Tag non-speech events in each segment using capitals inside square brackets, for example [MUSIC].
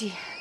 Прости.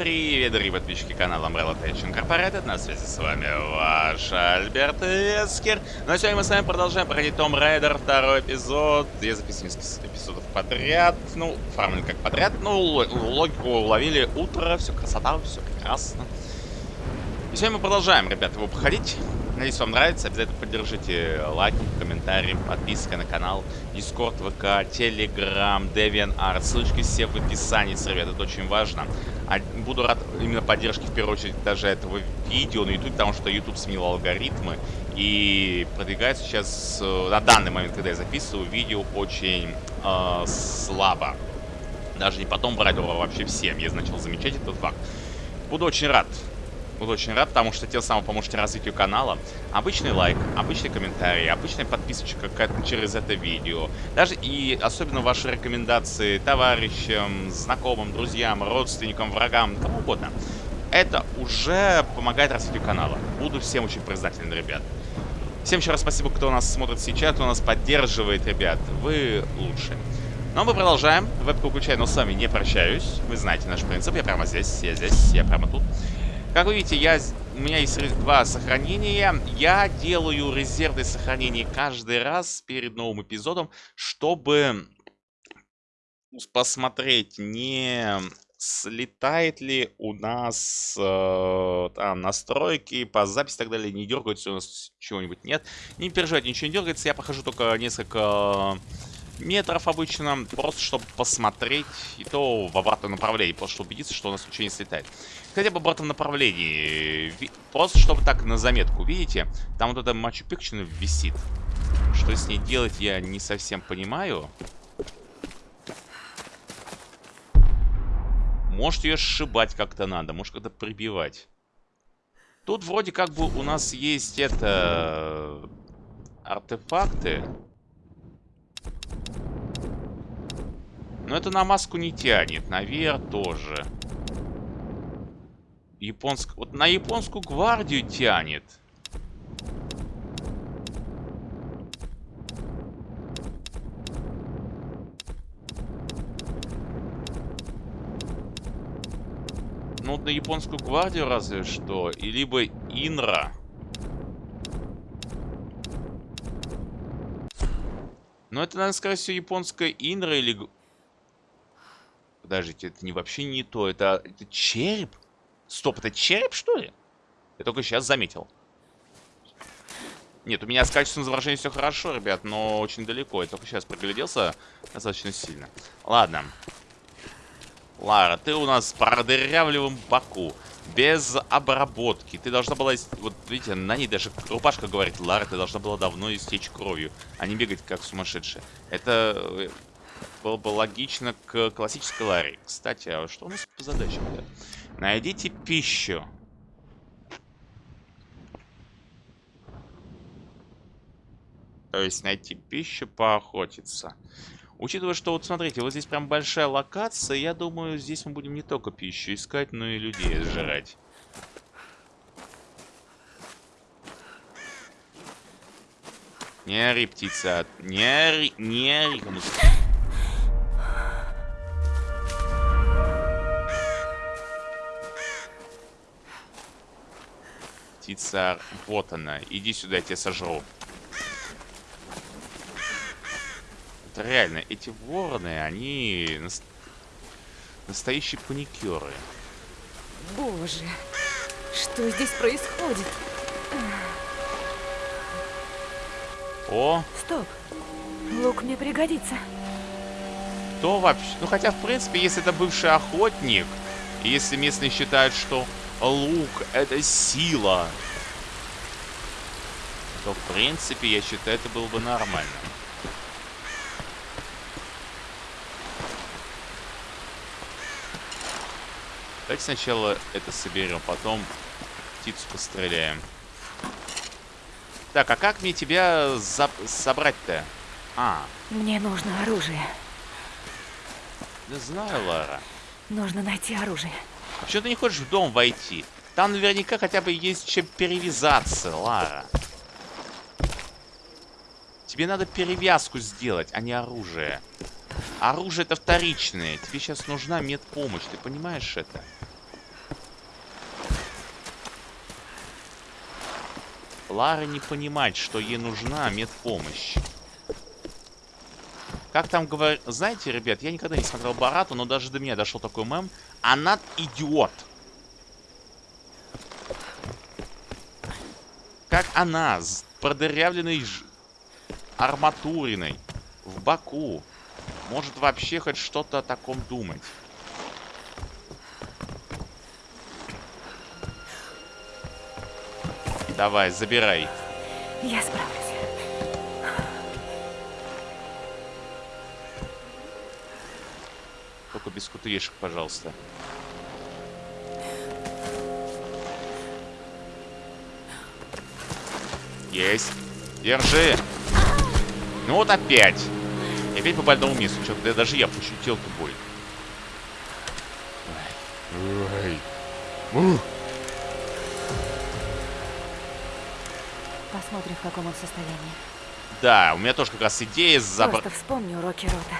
Привет, дорогие подписчики канала Umbrella Tech Incorporated. На связи с вами ваш Альберт Эскер. Ну а сегодня мы с вами продолжаем проходить Том Райдер, второй эпизод. Я записываю несколько эпизодов подряд. Ну, фарминг как подряд. Ну, логику уловили. Утро, все красота, все прекрасно. И сегодня мы продолжаем, ребят, его проходить. Надеюсь, вам нравится. Обязательно поддержите лайком, комментарием, подпиской на канал. Дискорд, ВК, Телеграм, DeviantArt. Ссылочки все в описании, ребят. Это очень важно. А буду рад именно поддержке, в первую очередь, даже этого видео на YouTube, потому что YouTube сменил алгоритмы. И продвигается сейчас, э, на данный момент, когда я записываю, видео очень э, слабо. Даже не потом брать его вообще всем. Я начал замечать этот факт. Буду очень рад Буду очень рад, потому что тем самым поможете развитию канала. Обычный лайк, обычный комментарий, обычная подписочка через это видео. Даже и особенно ваши рекомендации товарищам, знакомым, друзьям, родственникам, врагам, кому угодно. Это уже помогает развитию канала. Буду всем очень признателен, ребят. Всем еще раз спасибо, кто нас смотрит сейчас, кто нас поддерживает, ребят. Вы лучшие. Но мы продолжаем. Вебку включаю, но с вами не прощаюсь. Вы знаете наш принцип. Я прямо здесь, я здесь, я прямо тут. Как вы видите, я, у меня есть два сохранения. Я делаю резервное сохранение каждый раз перед новым эпизодом, чтобы посмотреть, не слетает ли у нас э, там настройки по записи и так далее, не дергается у нас чего-нибудь, нет. Не переживайте, ничего не дергается, я похожу только несколько метров обычно, просто чтобы посмотреть, и то в обратном направлении, просто чтобы убедиться, что у нас ничего не слетает. Хотя бы в обратном направлении, просто чтобы так на заметку, видите, там вот эта Мачу Пикчу висит. Что с ней делать, я не совсем понимаю. Может ее сшибать как-то надо, может как-то прибивать. Тут вроде как бы у нас есть это... Артефакты. Но это на маску не тянет. Наверх тоже. Японск... Вот на японскую гвардию тянет. Ну, вот на японскую гвардию разве что. И либо Инра. Но это, наверное, скорее всего, японская Инра или Подождите, это не вообще не то. Это, это череп? Стоп, это череп, что ли? Я только сейчас заметил. Нет, у меня с качеством изображения все хорошо, ребят, но очень далеко. Я только сейчас пригляделся достаточно сильно. Ладно. Лара, ты у нас с продырявливым боку. Без обработки. Ты должна была... Вот, видите, на ней даже рубашка говорит. Лара, ты должна была давно истечь кровью, а не бегать как сумасшедшая. Это э, было бы логично к классической Ларри. Кстати, а что у нас по задачам? -то? Найдите пищу. То есть найти пищу, поохотиться. Учитывая, что вот смотрите, вот здесь прям большая локация, я думаю, здесь мы будем не только пищу искать, но и людей сжирать. Не ори, птица. Не ори, не ори. птица. Вот она. Иди сюда, я тебя сожру. Это реально, эти вороны, они нас... настоящие паникеры. Боже, что здесь происходит? О! Стоп! Лук мне пригодится. Кто вообще? Ну, хотя, в принципе, если это бывший охотник, и если местные считают, что лук — это сила. то, в принципе, я считаю, это было бы нормально. Давайте сначала это соберем, потом птицу постреляем. Так, а как мне тебя собрать-то? А. Мне нужно оружие. Да знаю, Лара. Нужно найти оружие. А почему ты не хочешь в дом войти? Там наверняка хотя бы есть чем перевязаться, Лара. Тебе надо перевязку сделать, а не оружие. Оружие это вторичное. Тебе сейчас нужна медпомощь, ты понимаешь это? Лара не понимает, что ей нужна медпомощь. Как там говорят... Знаете, ребят, я никогда не смотрел Барату, но даже до меня дошел такой мем. Она идиот. Как она с продырявленной ж... арматуриной в боку может вообще хоть что-то о таком думать? Давай, забирай. Я справлюсь. Только без кутыешек, пожалуйста. Есть. Держи. Ну вот опять. И опять по больному месту. Что-то даже я пощутил эту боль. Ой. Ой. Посмотрим, в каком он состоянии. Да, у меня тоже как раз идея забрать... Просто вспомни уроки Рота.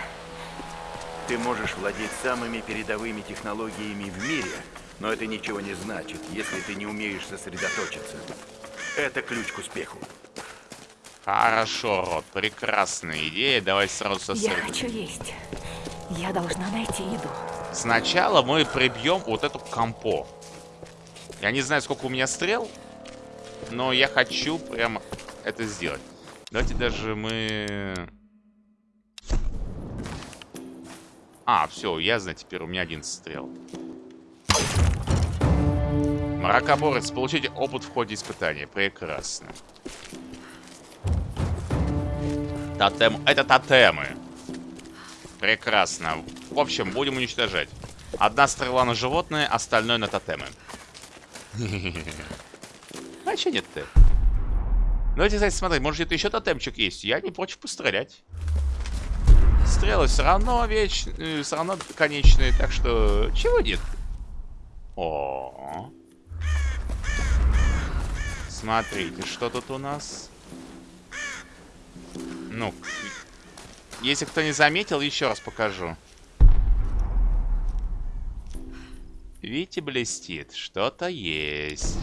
Ты можешь владеть самыми передовыми технологиями в мире, но это ничего не значит, если ты не умеешь сосредоточиться. Это ключ к успеху. Хорошо, Рот, прекрасная идея. Давай сразу сосредоточимся. Я хочу есть. Я должна найти еду. Сначала мы прибьем вот эту компо. Я не знаю, сколько у меня стрел, но я хочу прям это сделать. Давайте даже мы... А, все, я знаю, теперь у меня один стрел. Мракоборец, получите опыт в ходе испытания. Прекрасно. Тотем... Это тотемы. Прекрасно. В общем, будем уничтожать. Одна стрела на животное, остальное на тотемы. [LAUGHS] А че нет-то? Давайте, кстати, смотреть, может где-то еще тотемчик есть. Я не против пострелять. Стрелы все равно вечные, все равно конечные, так что чего нет? О, -о, -о. Смотрите, что тут у нас? Ну, если кто не заметил, еще раз покажу. Видите, блестит. Что-то есть.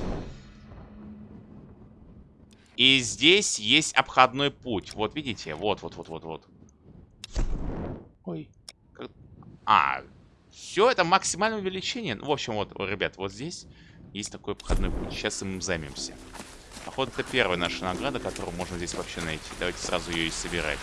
И здесь есть обходной путь. Вот, видите? Вот, вот, вот, вот, вот. Ой. А, все это максимальное увеличение. Ну, в общем, вот, ребят, вот здесь есть такой обходной путь. Сейчас им займемся. Походу, это первая наша награда, которую можно здесь вообще найти. Давайте сразу ее и собирать.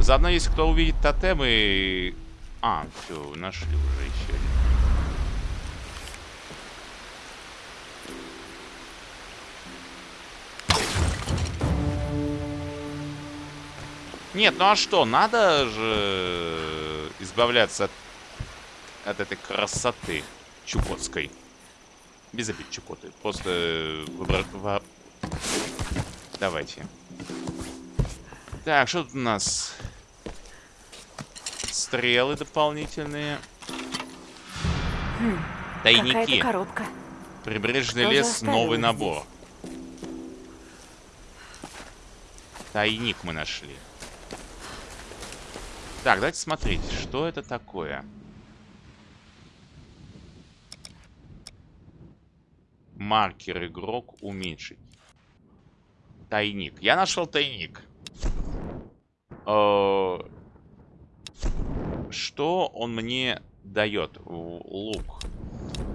Заодно, если кто увидит тотемы, а, все, нашли уже еще. Нет, ну а что, надо же избавляться от, от этой красоты чукотской. Без обид чукоты. Просто выбор... Давайте. Так, что тут у нас? Стрелы дополнительные. Хм, Тайники. коробка. Прибрежный Кто лес, новый набор. Здесь? Тайник мы нашли. Так, давайте смотреть, что это такое. Маркер игрок уменьшить. Тайник. Я нашел тайник. Э что он мне дает? Лук.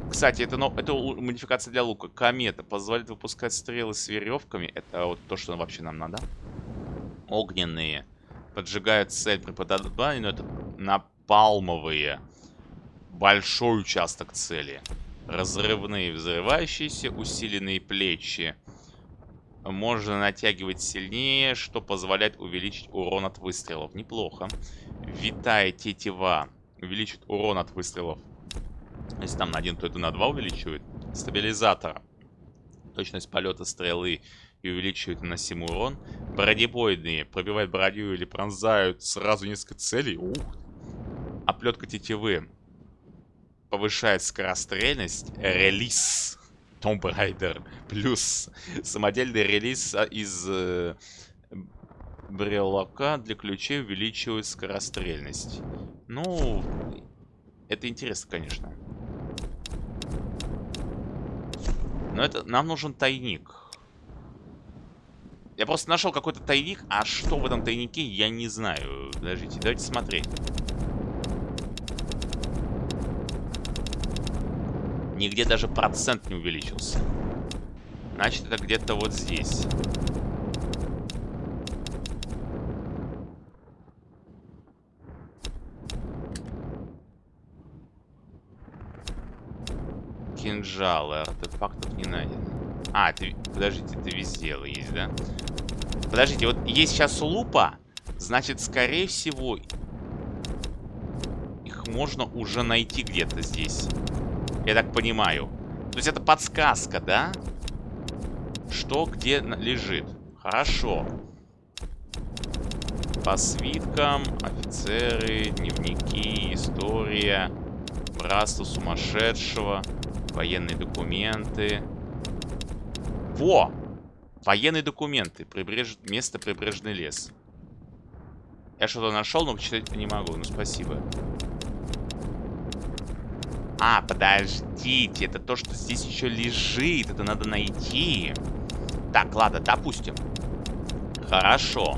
Кстати, это, ну, это модификация для лука. Комета позволит выпускать стрелы с веревками. Это вот то, что вообще нам надо. Огненные. Поджигают цель при попадании, но это напалмовые. большой участок цели. Разрывные, взрывающиеся, усиленные плечи. Можно натягивать сильнее, что позволяет увеличить урон от выстрелов. Неплохо. Витая тетива увеличит урон от выстрелов. Если там на один, то это на два увеличивает. Стабилизатор. Точность полета стрелы и увеличивает наносимый урон. Бронебойные пробивают броню или пронзают сразу несколько целей. Ух. Оплетка тетивы повышает скорострельность. Релиз. Tomb Raider. Плюс самодельный релиз а, из э, брелока для ключей увеличивает скорострельность. Ну, это интересно, конечно. Но это нам нужен тайник. Я просто нашел какой-то тайник, а что в этом тайнике, я не знаю. Подождите, давайте смотреть. Нигде даже процент не увеличился. Значит, это где-то вот здесь. Кинжалы, артефактов не найдено. А, это, подождите, это везде есть, да? Подождите, вот есть сейчас лупа, значит, скорее всего, их можно уже найти где-то здесь. Я так понимаю. То есть это подсказка, да? Что где лежит. Хорошо. По свиткам, офицеры, дневники, история, братство сумасшедшего, военные документы. Во! Военные документы. Прибреж... Место прибрежный лес. Я что-то нашел, но почитать не могу. Ну, спасибо. А, подождите. Это то, что здесь еще лежит. Это надо найти. Так, ладно, допустим. Хорошо.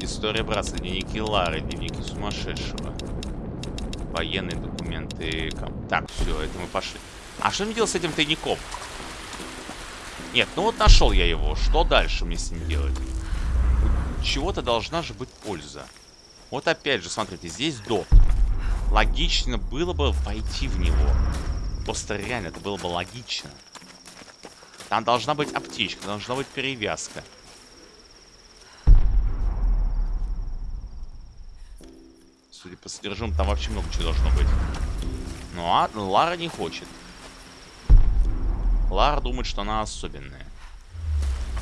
История братства, дневники Лары, дневники сумасшедшего. Военные документы. Так, все, это мы пошли. А что мне делать с этим тайником? Нет, ну вот нашел я его. Что дальше мне с ним делать? Чего-то должна же быть польза. Вот опять же, смотрите, здесь доп логично было бы войти в него. Просто реально это было бы логично. Там должна быть аптечка, должна быть перевязка. Судя по содержимому, там вообще много чего должно быть. Ну а Лара не хочет. Лара думает, что она особенная.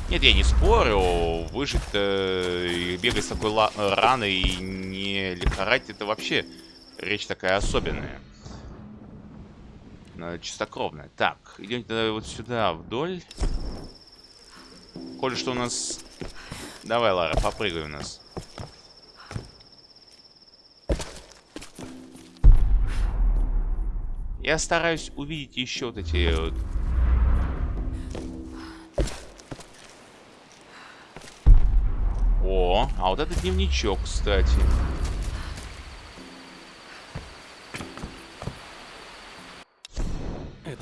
Нет, я не спорю, выжить э, и бегать с такой раной и не лихорадить, это вообще речь такая особенная. Но чистокровная. Так, идем вот сюда вдоль. Коли что у нас... Давай, Лара, попрыгай у нас. Я стараюсь увидеть еще вот эти вот... О, а вот это дневничок, кстати.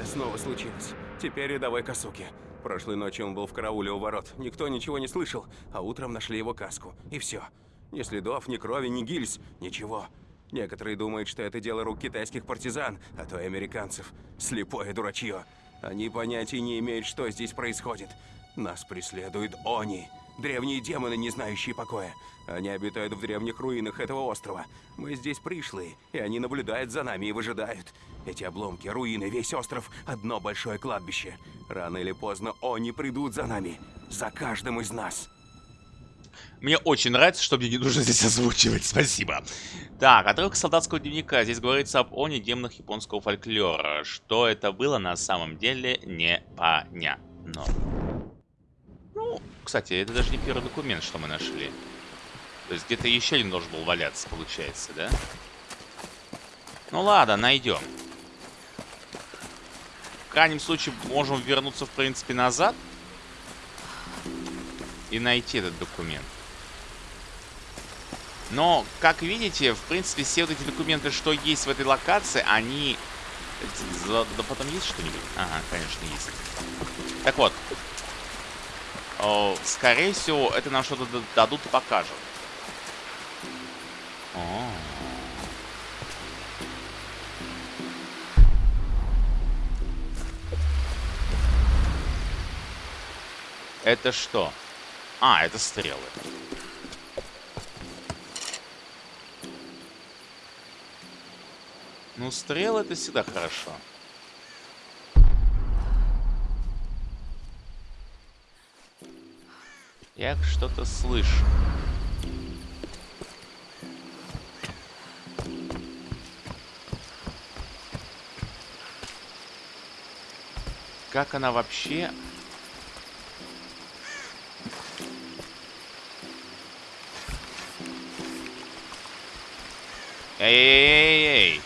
Снова случилось. Теперь рядовой Касуки. Прошлой ночью он был в карауле у ворот. Никто ничего не слышал, а утром нашли его каску. И все. Ни следов, ни крови, ни гильз. Ничего. Некоторые думают, что это дело рук китайских партизан, а то и американцев. Слепое дурачье. Они понятия не имеют, что здесь происходит. Нас преследуют они. Древние демоны, не знающие покоя. Они обитают в древних руинах этого острова. Мы здесь пришлые, и они наблюдают за нами и выжидают. Эти обломки, руины, весь остров – одно большое кладбище. Рано или поздно они придут за нами. За каждым из нас. Мне очень нравится, что мне не нужно здесь озвучивать. Спасибо. Так, отрывок солдатского дневника. Здесь говорится об Они, демонах японского фольклора. Что это было на самом деле, непонятно. Ну, кстати, это даже не первый документ, что мы нашли. То есть где-то еще один должен был валяться, получается, да? Ну ладно, найдем. В крайнем случае можем вернуться, в принципе, назад. И найти этот документ. Но, как видите, в принципе, все вот эти документы, что есть в этой локации, они... Да потом есть что-нибудь? Ага, конечно, есть. Так вот. Э, скорее всего, это нам что-то дадут и покажут. О. Это что? А, это стрелы. Ну, стрелы это всегда хорошо. Я что-то слышу. Как она вообще... Эй-эй-эй-эй!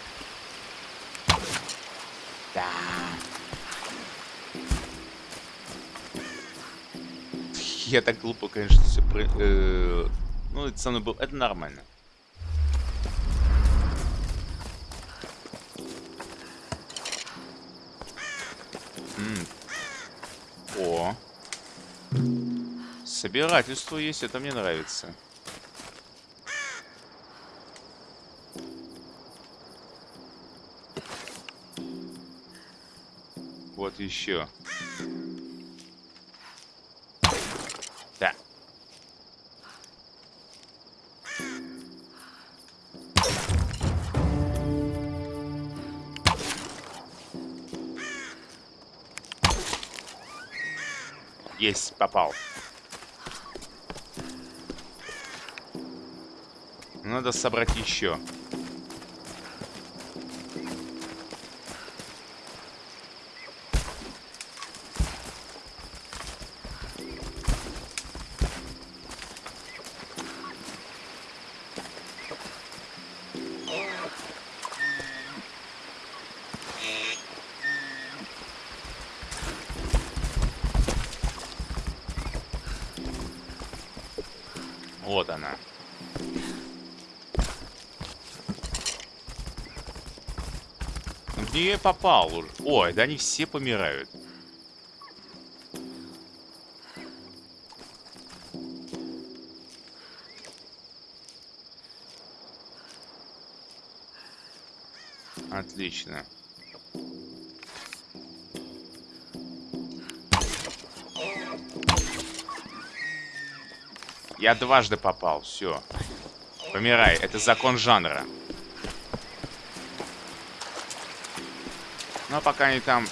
Я так глупо, конечно, все... Про... э, Ну, это со мной был... Это нормально. М. О. Собирательство есть, это мне нравится. Вот еще. Есть, попал. Надо собрать еще. Попал уже? Ой, да они все помирают. Отлично. Я дважды попал, все. Помирай, это закон жанра. Ну а пока они там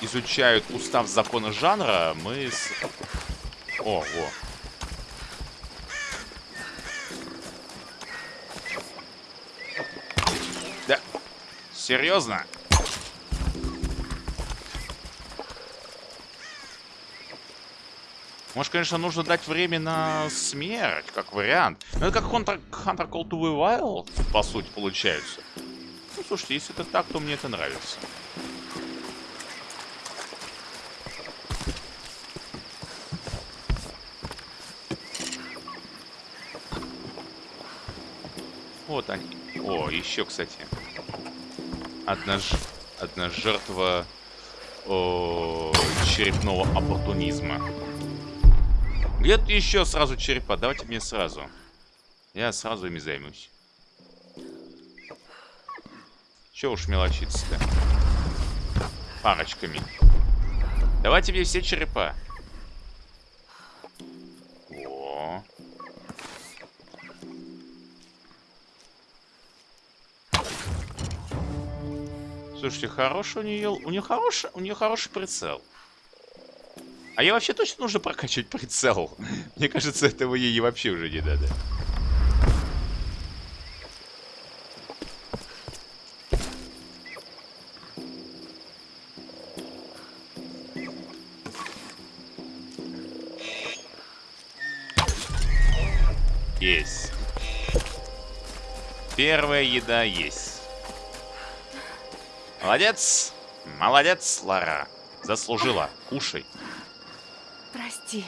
изучают устав закона жанра, мы с... О, во. Да. Серьезно? Может, конечно, нужно дать время на смерть, как вариант. Но это как Hunter, Hunter Call to Wild, по сути, получается. Ну, слушайте, если это так, то мне это нравится. Вот они. О, еще, кстати. Одна, ж... Одна жертва о, черепного оппортунизма. Где тут еще сразу черепа? Давайте мне сразу. Я сразу ими займусь. Че уж мелочиться-то? Парочками. Давайте мне все черепа. Слушайте, хороший у нее, у нее хороший, у нее хороший прицел. А ей вообще точно нужно прокачивать прицел. [LAUGHS] Мне кажется, этого ей вообще уже не надо. Есть. Первая еда есть. Молодец. Молодец, Лара. Заслужила. Кушай. Прости.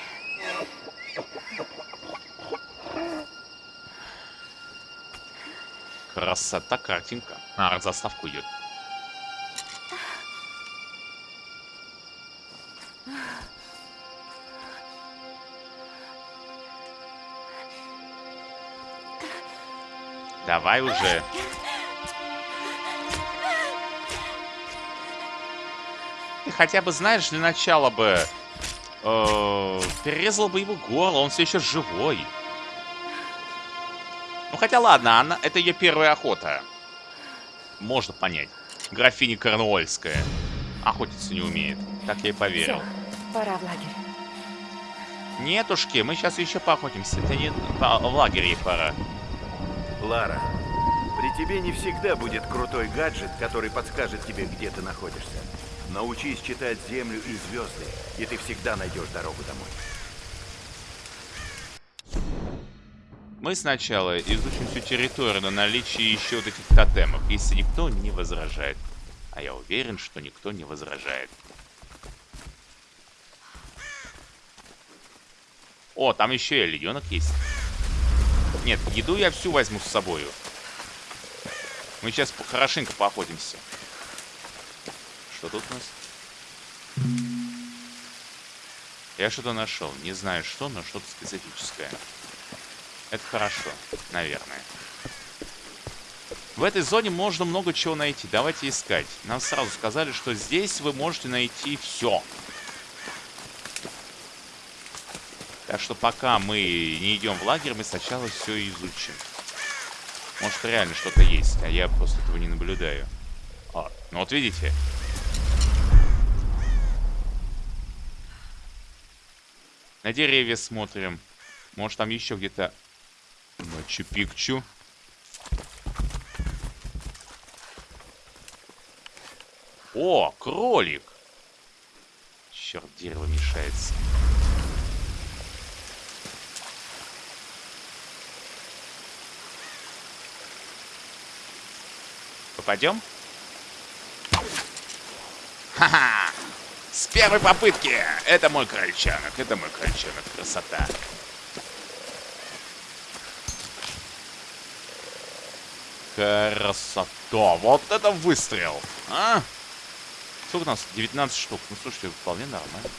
Красота картинка. А, заставку идет. Давай уже. Хотя бы знаешь для начала бы э, перерезала бы его горло, он все еще живой. Ну хотя ладно, она, это ее первая охота. Можно понять. Графиня Корнуольская. Охотиться не умеет. Так я и поверил. Все, пора в лагерь. Нетушки, мы сейчас еще поохотимся. Это не по- в лагере пора. Лара, при тебе не всегда будет крутой гаджет, который подскажет тебе, где ты находишься. Научись читать землю и звезды, и ты всегда найдешь дорогу домой. Мы сначала изучим всю территорию на наличие еще этих тотемов, если никто не возражает. А я уверен, что никто не возражает. О, там еще и олененок есть. Нет, еду я всю возьму с собою. Мы сейчас хорошенько поохотимся. Что тут у нас? Я что-то нашел. Не знаю что, но что-то специфическое. Это хорошо, наверное. В этой зоне можно много чего найти. Давайте искать. Нам сразу сказали, что здесь вы можете найти все. Так что пока мы не идем в лагерь, мы сначала все изучим. Может реально что-то есть, а я просто этого не наблюдаю. А, ну вот видите. На деревья смотрим. Может там еще где-то Мачу-пикчу. О, кролик! Черт, дерево мешается. Попадем? Ха-ха! С первой попытки! Это мой крольчонок, это мой крольчонок. Красота. Красота. Вот это выстрел. А? Сколько у нас? 19 штук. Ну, слушайте, вполне нормально.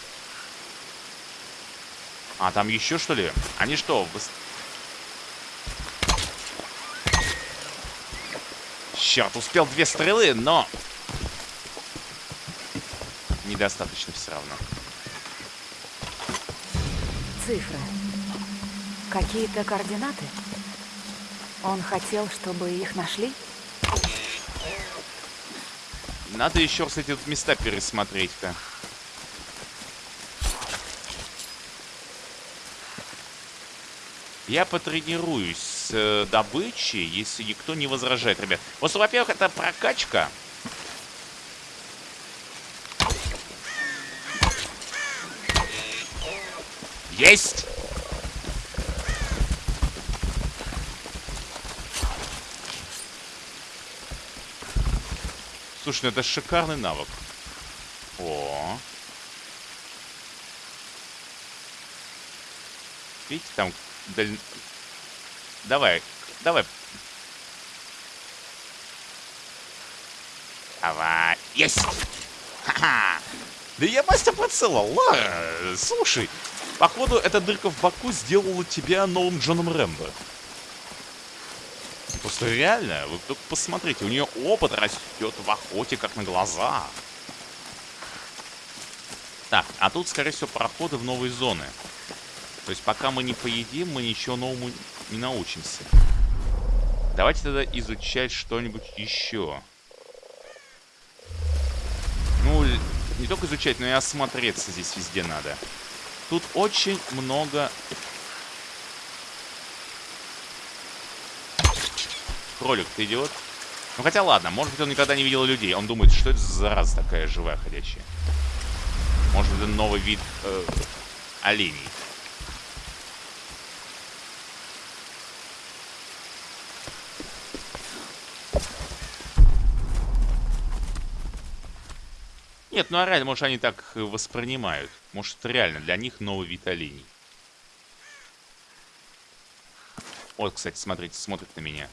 А, там еще что ли? Они что? Выс... Черт, успел две стрелы, но... Недостаточно все равно. Цифры. Какие-то координаты? Он хотел, чтобы их нашли? Надо еще, кстати, тут места пересмотреть-ка. Я потренируюсь с э, добычей, если никто не возражает, ребят. Просто, во-первых, это прокачка. Есть! Слушай, ну это шикарный навык. О. Видите, там даль- Давай, давай. Давай. Есть! Ха-ха! Да я мастер Лара! Слушай, походу эта дырка в боку сделала тебя новым Джоном Рэмбо. Просто реально, вы только посмотрите, у нее опыт растет в охоте как на глаза. Так, а тут, скорее всего, проходы в новые зоны. То есть пока мы не поедим, мы ничего новому не научимся. Давайте тогда изучать что-нибудь еще. Ну, не только изучать, но и осмотреться здесь везде надо. Тут очень много... Кролик, ты идиот? Ну хотя ладно, может быть он никогда не видел людей. Он думает, что это за зараза такая живая ходячая. Может это новый вид э, оленей. Нет, ну а реально, может, они так воспринимают. Может, это реально для них новый вид оленей. Вот, кстати, смотрите, смотрит на меня.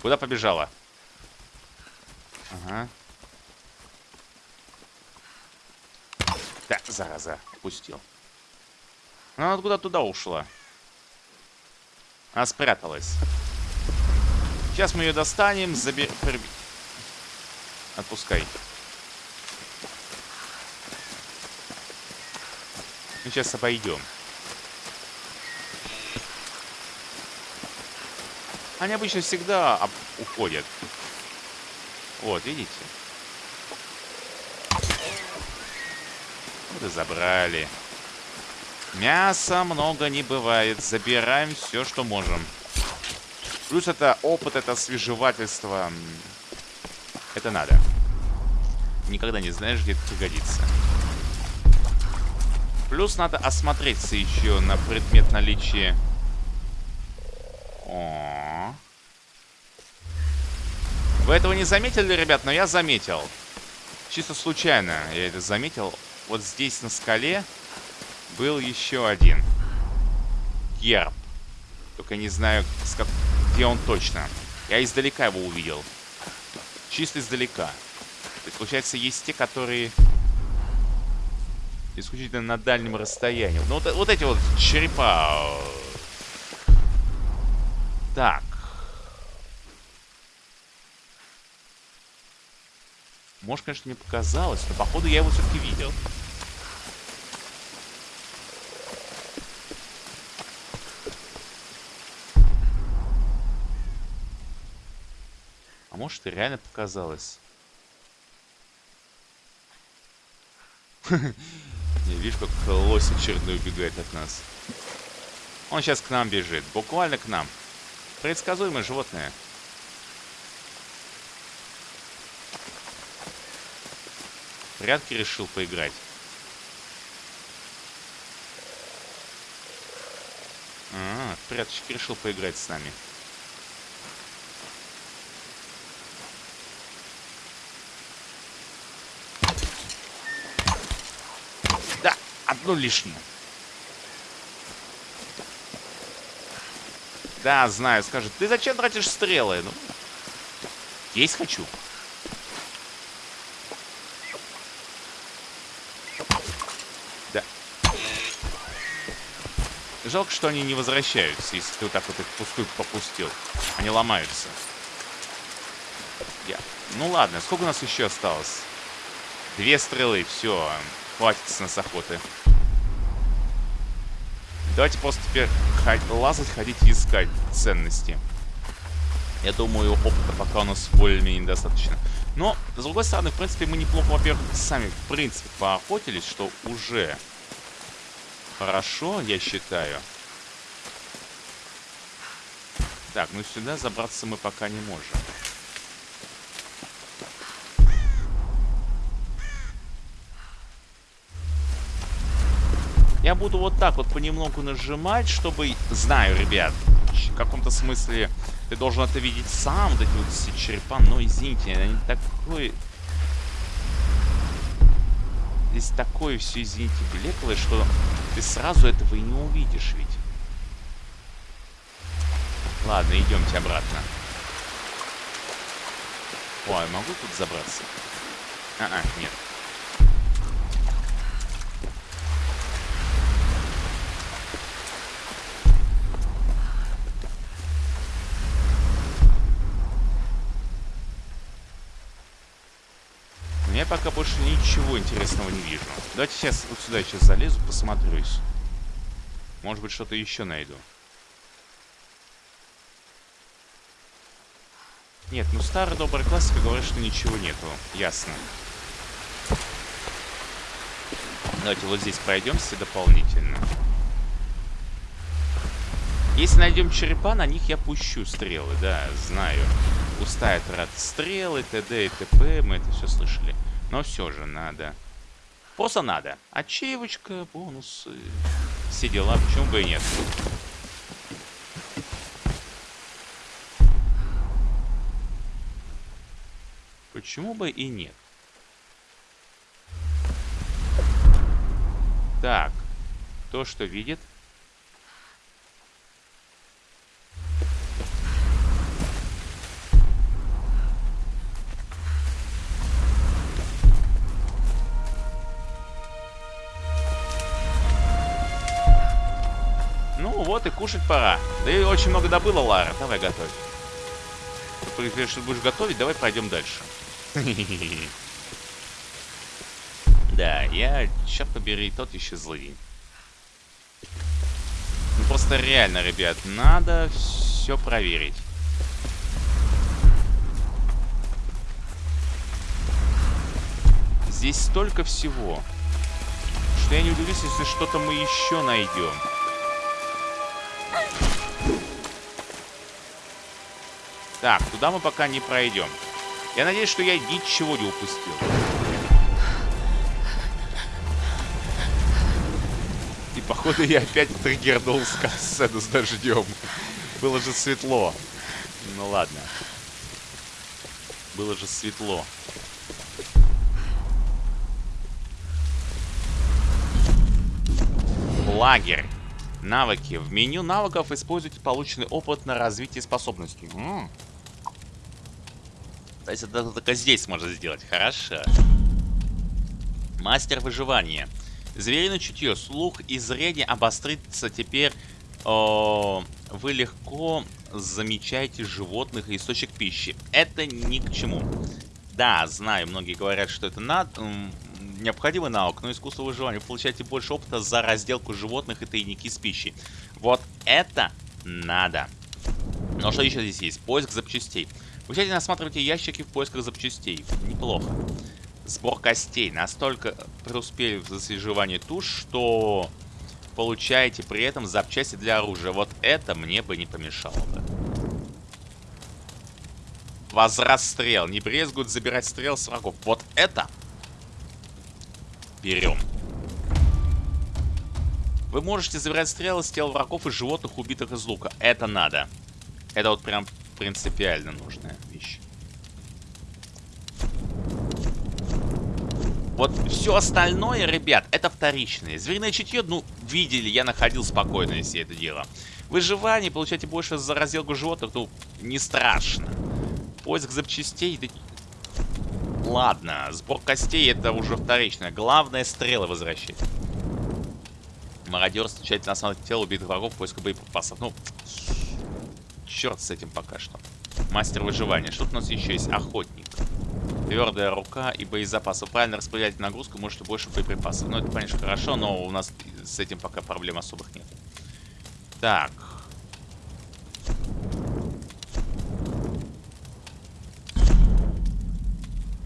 Куда побежала? Ага. Да, зараза, упустил. Ну, она куда туда ушла. Она спряталась. Сейчас мы ее достанем, заби... Отпускай. Мы сейчас обойдем. Они обычно всегда уходят. Вот, видите? Вот и забрали. Мяса много не бывает. Забираем все, что можем. Плюс это опыт, это освежевательство. Это надо. Никогда не знаешь, где это пригодится. Плюс надо осмотреться еще на предмет наличия... О -о -о. Вы этого не заметили, ребят, но я заметил. Чисто случайно я это заметил. Вот здесь на скале был еще один. Герб. Только не знаю, где он точно. Я издалека его увидел. Чисто издалека. То есть, получается, есть те, которые исключительно на дальнем расстоянии. Ну, вот, вот эти вот черепа. Так. Может, конечно, мне показалось, но походу я его все-таки видел. А может, и реально показалось. Не, видишь, как лось очередной убегает от нас. Он сейчас к нам бежит. Буквально к нам. Предсказуемое животное. Прятки решил поиграть. А, пряточки решил поиграть с нами. Одну лишнюю. Да, знаю, скажет, ты зачем тратишь стрелы? Ну, есть хочу. Да. Жалко, что они не возвращаются, если ты вот так вот их пустую попустил. Они ломаются. Я. Ну ладно, сколько у нас еще осталось? Две стрелы, все. Хватит с нас охоты. Давайте просто теперь лазать, ходить и искать ценности. Я думаю, опыта пока у нас более-менее недостаточно. Но, с другой стороны, в принципе, мы неплохо, во-первых, сами, в принципе, поохотились, что уже хорошо, я считаю. Так, ну сюда забраться мы пока не можем. Я буду вот так вот понемногу нажимать, чтобы... Знаю, ребят, в каком-то смысле ты должен это видеть сам, вот эти вот все черепа, но извините, они такой... Здесь такое все, извините, блеклое, что ты сразу этого и не увидишь ведь. Ладно, идемте обратно. Ой, могу тут забраться? А, -а нет. Пока больше ничего интересного не вижу. Давайте сейчас вот сюда сейчас залезу, посмотрюсь. Может быть, что-то еще найду. Нет, ну старая добрая классика говорит, что ничего нету. Ясно. Давайте вот здесь пройдемся дополнительно. Если найдем черепа, на них я пущу стрелы, да, знаю. Пустая трата стрелы, т.д. и т.п. Мы это все слышали. Но все же надо. Просто надо. Ачивочка, бонусы. Все дела, почему бы и нет. Почему бы и нет? Так. То, что видит. Вот и кушать пора. Да и очень много добыла, Лара. Давай готовь. Ты что будешь готовить, давай пройдем дальше. [LAUGHS] Да, я, черт побери, тот еще злый. Ну просто реально, ребят, надо все проверить. Здесь столько всего, что я не удивлюсь, если что-то мы еще найдем. Так, туда мы пока не пройдем. Я надеюсь, что я ничего не упустил. И походу я опять триггернул сцену с дождем. Было же светло. Ну ладно. Было же светло. Лагерь. Навыки. В меню навыков используйте полученный опыт на развитие способностей. М -м. То есть это только здесь можно сделать. Хорошо. Мастер выживания. Звериное чутье, слух и зрение обострится теперь. О, вы легко замечаете животных и источник пищи. Это ни к чему. Да, знаю, многие говорят, что это надо, необходимый навык, но искусство выживания. Вы получаете больше опыта за разделку животных и тайники с пищей. Вот это надо. Но что еще здесь есть? Поиск запчастей. Вы тщательно осматриваете ящики в поисках запчастей. Неплохо. Сбор костей. Настолько преуспели в засвеживании туш, что получаете при этом запчасти для оружия. Вот это мне бы не помешало бы. Возврат стрел. Не брезгуют забирать стрел с врагов. Вот это берем. Вы можете забирать стрелы с тел врагов и животных, убитых из лука. Это надо. Это вот прям принципиально нужная вещь. Вот все остальное, ребят, это вторичное. Звериное чутье, ну, видели, я находил спокойно все это дело. Выживание, получаете больше за разделку животных, ну, не страшно. Поиск запчастей, да... Ладно, сбор костей это уже вторичное. Главное, стрелы возвращать. Мародерство, тщательно осматривать тело убитых врагов, поиск боеприпасов. Ну, черт с этим пока что. Мастер выживания. Что у нас еще есть? Охотник. Твердая рука и боезапас. Вы правильно распределяете нагрузку, можете больше боеприпасов. Ну, это, конечно, хорошо, но у нас с этим пока проблем особых нет. Так.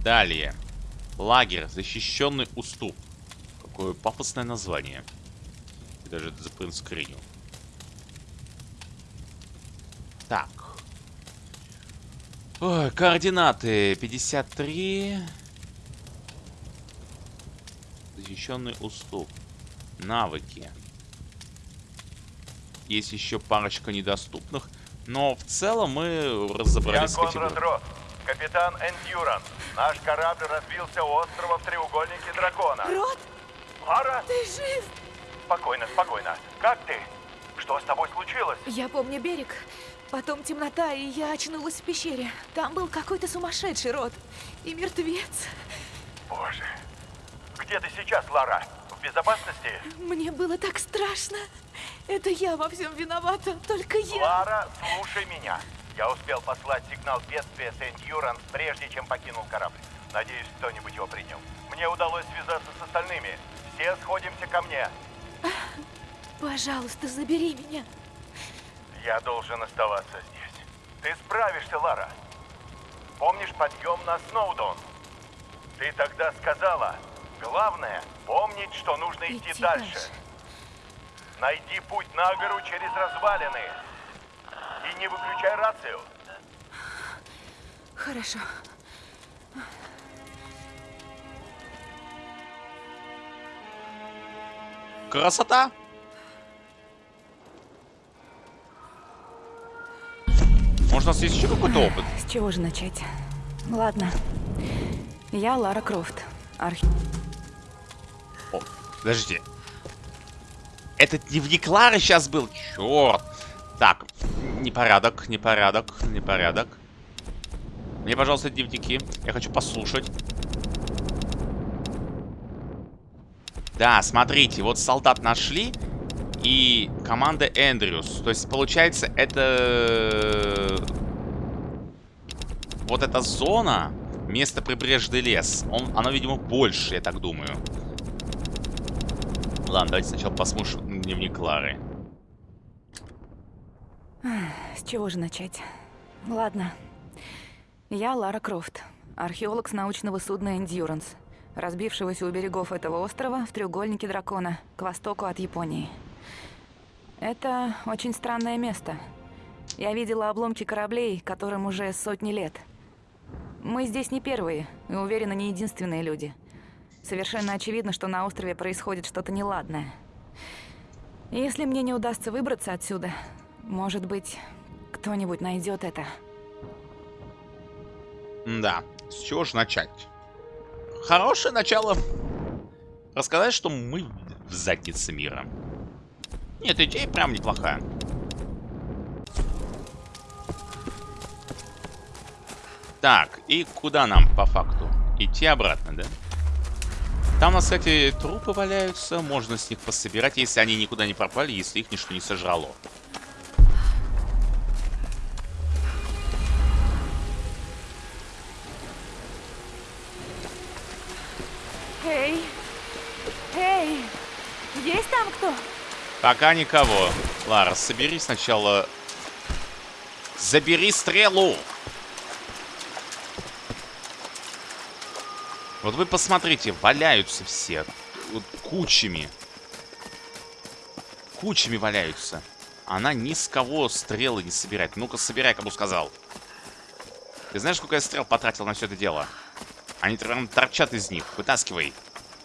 Далее. Лагерь. Защищенный уступ. Какое пафосное название. Я даже это запринскринил. Так. Ой, координаты 53. Защищенный уступ. Навыки. Есть еще парочка недоступных. Но в целом мы разобрались Я Конрад Рот, капитан Эндюранс. Наш корабль разбился у острова в треугольнике дракона. Рот, Лара, ты жив? спокойно, спокойно. Как ты? Что с тобой случилось? Я помню берег. Потом темнота, и я очнулась в пещере. Там был какой-то сумасшедший рот. И мертвец. Боже. Где ты сейчас, Лара? В безопасности? Мне было так страшно. Это я во всем виновата. Только я. Лара, слушай меня. Я успел послать сигнал бедствия Сент-Юранс, прежде чем покинул корабль. Надеюсь, кто-нибудь его принял. Мне удалось связаться с остальными. Все сходимся ко мне. [LAUGHS] Пожалуйста, забери меня. Я должен оставаться здесь. Ты справишься, Лара. Помнишь подъем на Сноудон? Ты тогда сказала, главное помнить, что нужно идти, Идти дальше. дальше. Найди путь на гору через развалины. И не выключай рацию. Хорошо. Красота! Может, у нас есть еще какой-то опыт? С чего же начать? Ладно. Я Лара Крофт. Архи... О, подождите. Это дневник Лары сейчас был? Черт. Так, непорядок, непорядок, непорядок. Мне, пожалуйста, дневники. Я хочу послушать. Да, смотрите, вот солдат нашли. И команда Эндрюс. То есть, получается, это... Вот эта зона Место прибрежный лес. Он, оно, видимо, больше, я так думаю. Ладно, давайте сначала посмотрим дневник Клары. С чего же начать? Ладно. Я Лара Крофт, археолог с научного судна Endurance, разбившегося у берегов этого острова в треугольнике дракона, к востоку от Японии. Это очень странное место. Я видела обломки кораблей, которым уже сотни лет. Мы здесь не первые, и уверена, не единственные люди. Совершенно очевидно, что на острове происходит что-то неладное. Если мне не удастся выбраться отсюда, может быть, кто-нибудь найдет это. Да, с чего же начать? Хорошее начало. Рассказать, что мы в заднице мира. Нет, идея прям неплохая. Так, и куда нам по факту? Идти обратно, да? Там кстати, трупы валяются. Можно с них пособирать, если они никуда не пропали, если их ничто не сожрало. Есть там кто? Пока никого. Лара, собери сначала... Забери стрелу! Вот вы посмотрите, валяются все. Вот кучами. Кучами валяются. Она ни с кого стрелы не собирает. Ну-ка, собирай, кому сказал. Ты знаешь, сколько я стрел потратил на все это дело? Они прям торчат из них. Вытаскивай.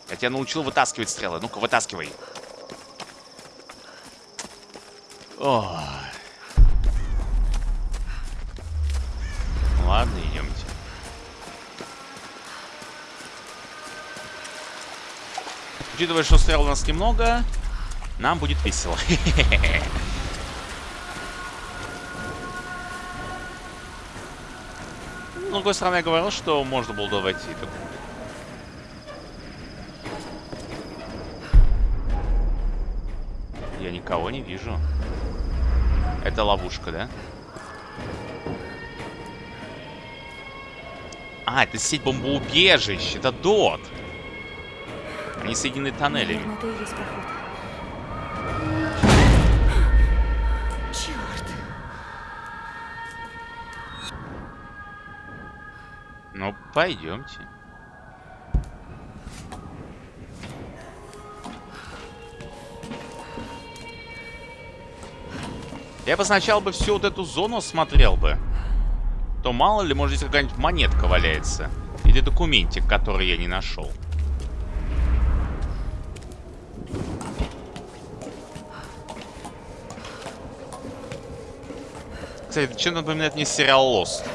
Я тебя научил вытаскивать стрелы. Ну-ка, вытаскивай. Ладно, идемте. Учитывая, что стрел у нас немного, нам будет весело. [LAUGHS] С другой стороны, я говорил, что можно было войти тут. Я никого не вижу. Это ловушка, да? А, это сеть бомбоубежищ. Это ДОТ. Они соединены тоннелями. Наверное. Черт! Ну, пойдемте. Я бы сначала бы всю вот эту зону осмотрел бы. То мало ли, может, здесь какая-нибудь монетка валяется. Или документик, который я не нашел. Кстати, чем напоминает мне сериал Lost.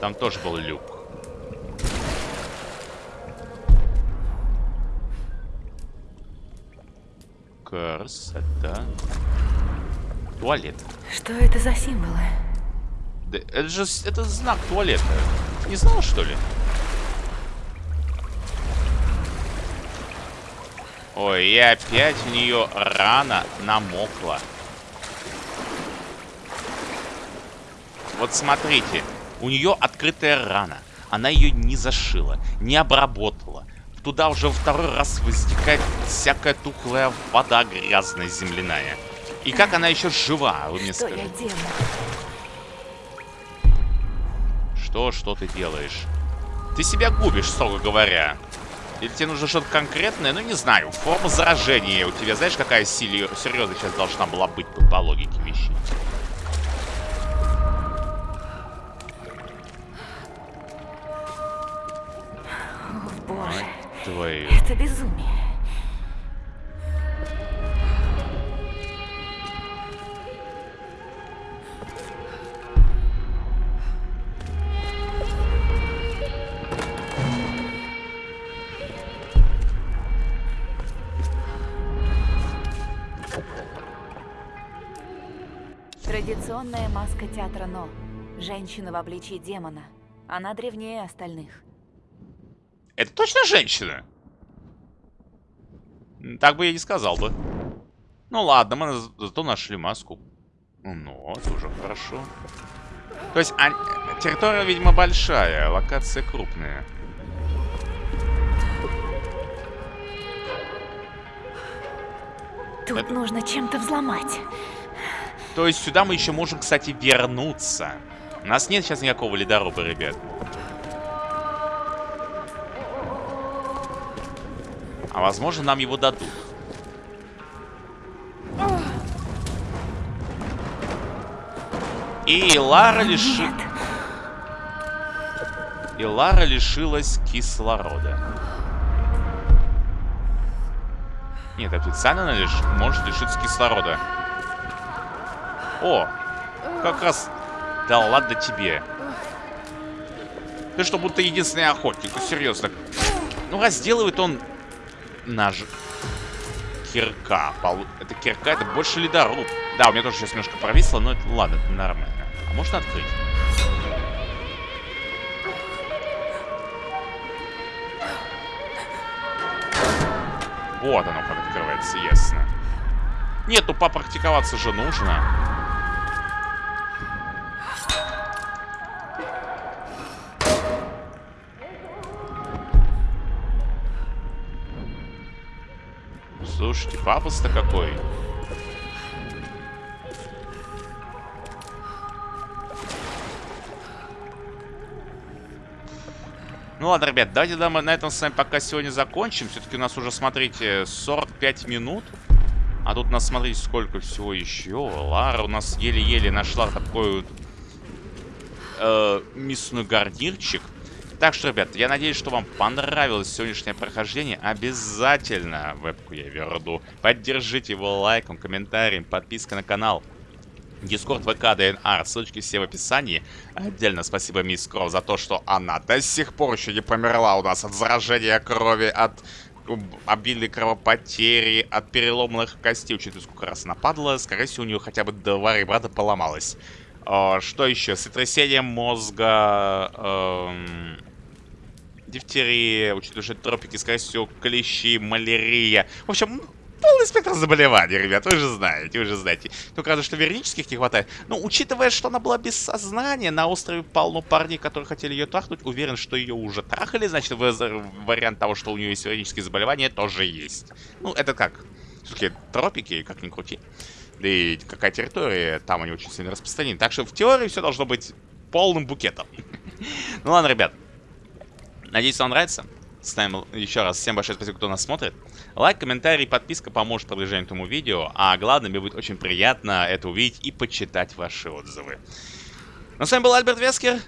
Там тоже был люк. Это... Туалет. Что это за символы? Да это же это знак туалета. Не знал, что ли? Ой, и опять у нее рана намокла. Вот смотрите, у нее открытая рана. Она ее не зашила, не обработала. Туда уже второй раз возникает всякая тухлая вода грязная земляная. И как она еще жива, вы мне Что я скажите? делаю? Что, что ты делаешь? Ты себя губишь, строго говоря. Или тебе нужно что-то конкретное? Ну, не знаю. Форма заражения у тебя, знаешь, какая сили... серьезно сейчас должна была быть по, по логике вещей? О, боже. Твою. Это безумие. Традиционная маска театра Но. Женщина в обличии демона. Она древнее остальных. Это точно женщина? Так бы я не сказал бы. Ну ладно, мы за- зато нашли маску. Ну, это уже хорошо. То есть а, территория, видимо, большая, локация крупная. Тут Это- нужно чем-то взломать. То есть сюда мы еще можем, кстати, вернуться. У нас нет сейчас никакого ледоруба, ребят. А возможно, нам его дадут. И Лара лиши... И Лара лишилась кислорода. Нет, официально она лиш... может лишиться кислорода. О, как раз... Да ладно тебе. Ты что, будто единственный охотник, ну серьезно. Ну, разделывает он наш кирка. Полу- Это кирка, это больше ледоруб. Да, у меня тоже сейчас немножко провисло, но это ладно, это нормально. А можно открыть? Вот оно как открывается, ясно. Нет, ну попрактиковаться же нужно. Папус-то какой. Ну ладно, ребят, давайте да, мы на этом с вами пока сегодня закончим. Все-таки у нас уже, смотрите, 45 минут. А тут у нас, смотрите, сколько всего еще. Лара у нас еле-еле нашла такой вот э, мясной гарнирчик. Так что, ребят, я надеюсь, что вам понравилось сегодняшнее прохождение. Обязательно вебку я верну. Поддержите его лайком, комментарием, подпиской на канал. Дискорд ВК ДНР, ссылочки все в описании. Отдельно спасибо мисс Кров за то, что она до сих пор еще не померла у нас от заражения крови, от обильной кровопотери, от переломанных костей. Учитывая, сколько раз нападала, скорее всего, у нее хотя бы два ребрата поломалось. А, что еще? Сотрясение мозга, эм, дифтерия, учитывая, что это тропики, скорее всего, клещи, малярия. В общем, полный спектр заболеваний, ребят, вы же знаете, вы же знаете. Только разве что вернических не хватает. Но учитывая, что она была без сознания, на острове полно парней, которые хотели ее трахнуть, уверен, что ее уже трахали, значит, вариант того, что у нее есть вернические заболевания, тоже есть. Ну, это как? Все-таки тропики, как ни крути. Да и какая территория, там они очень сильно распространены. Так что в теории все должно быть полным букетом. [LAUGHS] Ну ладно, ребят. Надеюсь, вам нравится. Ставим еще раз всем большое спасибо, кто нас смотрит. Лайк, комментарий, подписка поможет продвижению этому видео. А главное, мне будет очень приятно это увидеть и почитать ваши отзывы. Ну, с вами был Альберт Вескер.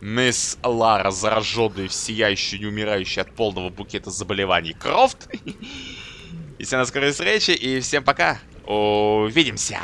Мисс Лара, зараженная, сияющая, не умирающая от полного букета заболеваний Крофт. [LAUGHS] И всем до скорой встречи, и всем пока. Увидимся.